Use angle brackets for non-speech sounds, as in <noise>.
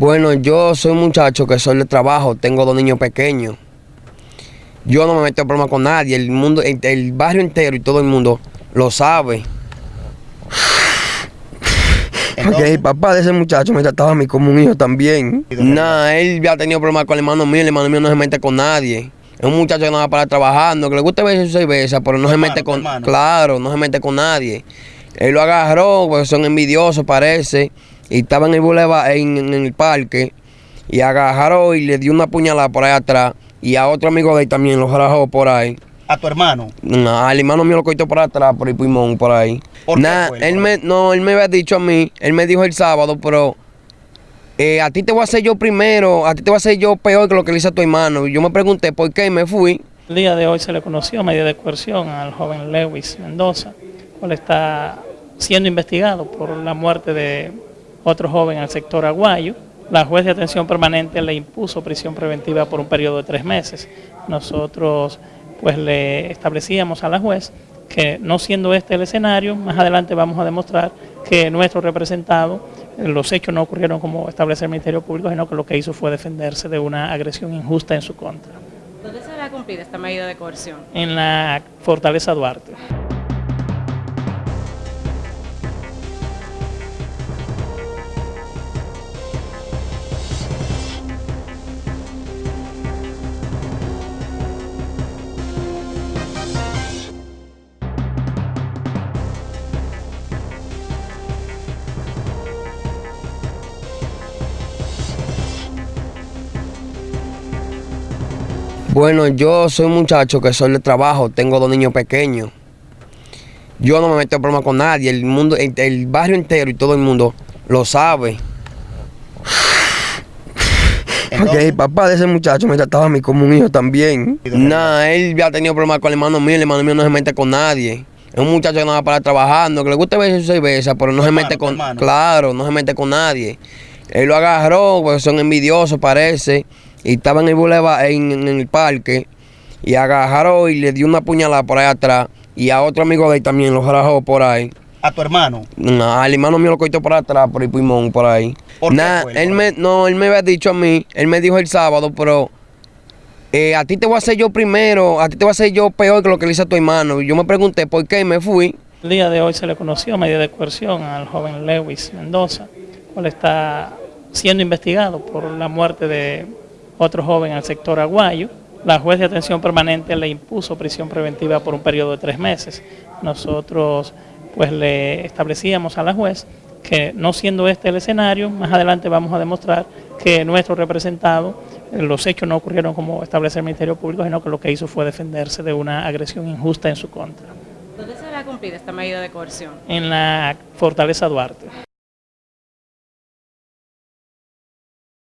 Bueno, yo soy un muchacho que soy de trabajo, tengo dos niños pequeños. Yo no me meto en problemas con nadie, el mundo, el, el barrio entero y todo el mundo lo sabe. <laughs> Porque el papá de ese muchacho me trataba a mí como un hijo también. Nah, él ya ha tenido problemas con el hermano mío, el hermano mío no se mete con nadie. Es un muchacho que no va para trabajando, que le gusta ver su cerveza, pero no se mete con. Claro, no se mete con nadie. Él lo agarró, porque son envidiosos, parece. Y estaba en el boulevard, en, en el parque. Y agarró y le dio una puñalada por ahí atrás. Y a otro amigo de él también lo rajó por ahí. ¿A tu hermano? No, al hermano mío lo cortó por atrás, por el pulmón, por ahí. ¿Por qué fue? él me, no, él me había dicho a mí, él me dijo el sábado, pero eh, a ti te voy a hacer yo primero, a ti te voy a hacer yo peor que lo que le hice a tu hermano. Y yo me pregunté por qué y me fui. El día de hoy se le conoció medida de coerción al joven Lewis Mendoza, cual está siendo investigado por la muerte de otro joven en el sector Aguayo. La juez de atención permanente le impuso prisión preventiva por un periodo de tres meses. Nosotros pues le establecíamos a la juez que no siendo este el escenario, más adelante vamos a demostrar que nuestro representado, los hechos no ocurrieron como establece el Ministerio Público, sino que lo que hizo fue defenderse de una agresión injusta en su contra ¿Dónde se va a cumplir esta medida de coerción? en la Fortaleza Duarte. Bueno, yo soy un muchacho que soy de trabajo, tengo dos niños pequeños. Yo no me meto en problemas con nadie, el mundo, el, el barrio entero y todo el mundo lo sabe. <laughs> Porque el papá de ese muchacho me trataba a mí como un hijo también. Nah, él ya ha tenido problemas con el hermano mío, el hermano mío no se mete con nadie. Es un muchacho que no va para trabajando, que le gusta ver su cerveza, pero no se hermano, mete con. Claro, no se mete con nadie. Él lo agarró, porque son envidiosos, parece. Y estaba en el boulevard, en, en el parque. Y agarró y le dio una puñalada por ahí atrás. Y a otro amigo de él también lo rajó por ahí. ¿A tu hermano? No, al hermano mío lo cortó por atrás, por el pulmón, por ahí. ¿Por qué Nah, fue? él me, no, él me había dicho a mí, él me dijo el sábado, pero eh, a ti te voy a hacer yo primero, a ti te voy a hacer yo peor que lo que le hice a tu hermano. Y yo me pregunté por qué y me fui. El día de hoy se le conoció medida de coerción al joven Lewis Mendoza, cual está siendo investigado por la muerte de otro joven en el sector Aguayo. La juez de atención permanente le impuso prisión preventiva por un periodo de tres meses. Nosotros pues le establecíamos a la juez que no siendo este el escenario, más adelante vamos a demostrar que nuestro representado, eh, los hechos no ocurrieron como establece el Ministerio Público, sino que lo que hizo fue defenderse de una agresión injusta en su contra ¿Dónde se va a cumplir esta medida de coerción? en la Fortaleza Duarte.